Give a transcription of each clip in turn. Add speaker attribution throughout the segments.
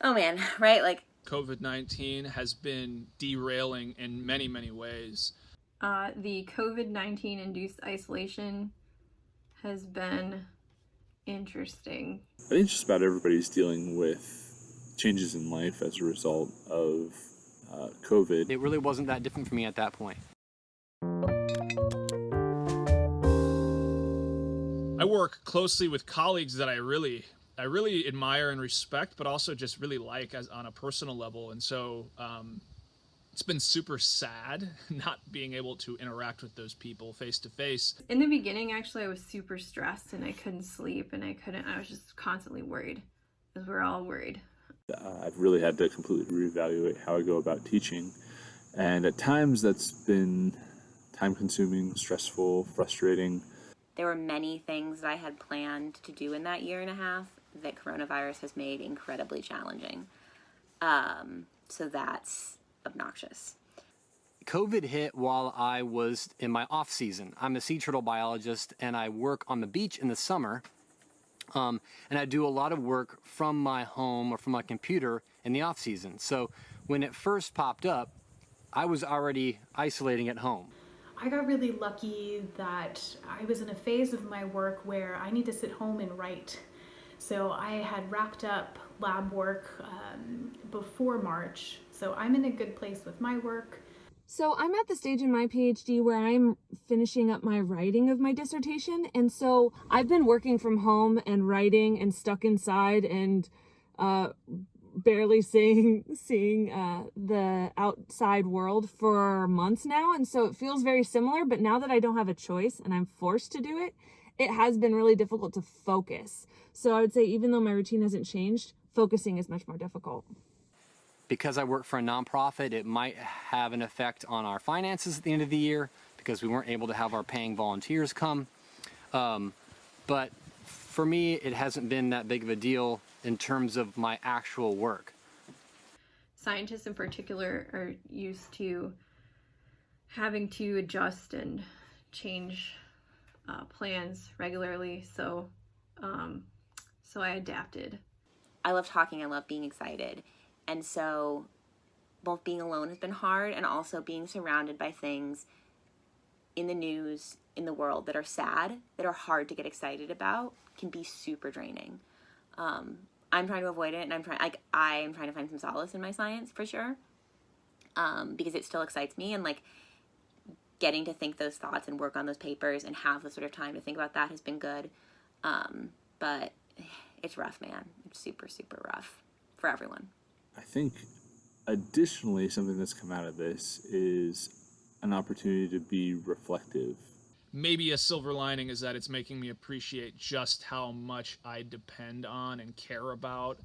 Speaker 1: oh man, right? Like
Speaker 2: COVID 19 has been derailing in many, many ways.
Speaker 3: Uh, the COVID 19 induced isolation has been interesting.
Speaker 4: I think just about everybody's dealing with changes in life as a result of uh, COVID.
Speaker 5: It really wasn't that different for me at that point.
Speaker 2: I work closely with colleagues that I really I really admire and respect, but also just really like as on a personal level. And so um, it's been super sad not being able to interact with those people face to face.
Speaker 3: In the beginning, actually, I was super stressed and I couldn't sleep and I couldn't, I was just constantly worried because we're all worried.
Speaker 4: Uh, I've really had to completely reevaluate how I go about teaching. And at times that's been time consuming, stressful, frustrating.
Speaker 1: there were many things that I had planned to do in that year and a half that coronavirus has made incredibly challenging. Um, so that's obnoxious.
Speaker 5: COVID hit while I was in my off season. I'm a sea turtle biologist and I work on the beach in the summer. Um, and I do a lot of work from my home or from my computer in the off season. So when it first popped up, I was already isolating at home.
Speaker 6: I got really lucky that I was in a phase of my work where I need to sit home and write. So I had wrapped up lab work um, before March. So I'm in a good place with my work.
Speaker 7: So I'm at the stage in my PhD where I'm finishing up my writing of my dissertation. And so I've been working from home and writing and stuck inside and uh, barely seeing seeing uh, the outside world for months now. And so it feels very similar. But now that I don't have a choice and I'm forced to do it, it has been really difficult to focus. So I would say even though my routine hasn't changed, focusing is much more difficult
Speaker 5: because I work for a nonprofit, it might have an effect on our finances at the end of the year because we weren't able to have our paying volunteers come. Um, but for me, it hasn't been that big of a deal in terms of my actual work.
Speaker 3: Scientists in particular are used to having to adjust and change uh, plans regularly. So, um, so I adapted.
Speaker 1: I love talking, I love being excited. And so both being alone has been hard and also being surrounded by things in the news, in the world that are sad, that are hard to get excited about, can be super draining. Um, I'm trying to avoid it and I'm trying, like, I am trying to find some solace in my science for sure. Um, because it still excites me and like getting to think those thoughts and work on those papers and have the sort of time to think about that has been good. Um, but it's rough, man. It's super, super rough for everyone.
Speaker 4: I think additionally, something that's come out of this is an opportunity to be reflective.
Speaker 2: Maybe a silver lining is that it's making me appreciate just how much I depend on and care about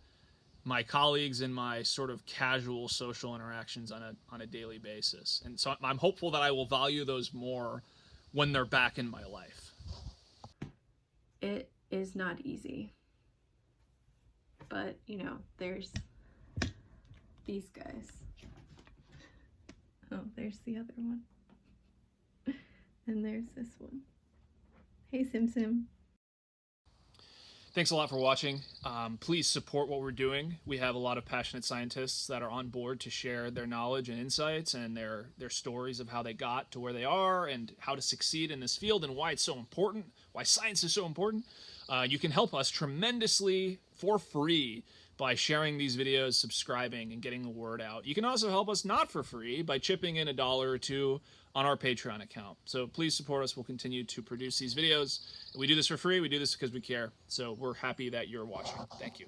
Speaker 2: my colleagues and my sort of casual social interactions on a on a daily basis. And so I'm hopeful that I will value those more when they're back in my life.
Speaker 3: It is not easy. But, you know, there's these guys. Oh, there's the other one. and there's this one. Hey, Sim Sim.
Speaker 2: Thanks a lot for watching. Um, please support what we're doing. We have a lot of passionate scientists that are on board to share their knowledge and insights and their, their stories of how they got to where they are and how to succeed in this field and why it's so important, why science is so important. Uh, you can help us tremendously for free by sharing these videos, subscribing, and getting the word out. You can also help us not for free by chipping in a dollar or two on our Patreon account. So please support us. We'll continue to produce these videos. We do this for free. We do this because we care. So we're happy that you're watching. Thank you.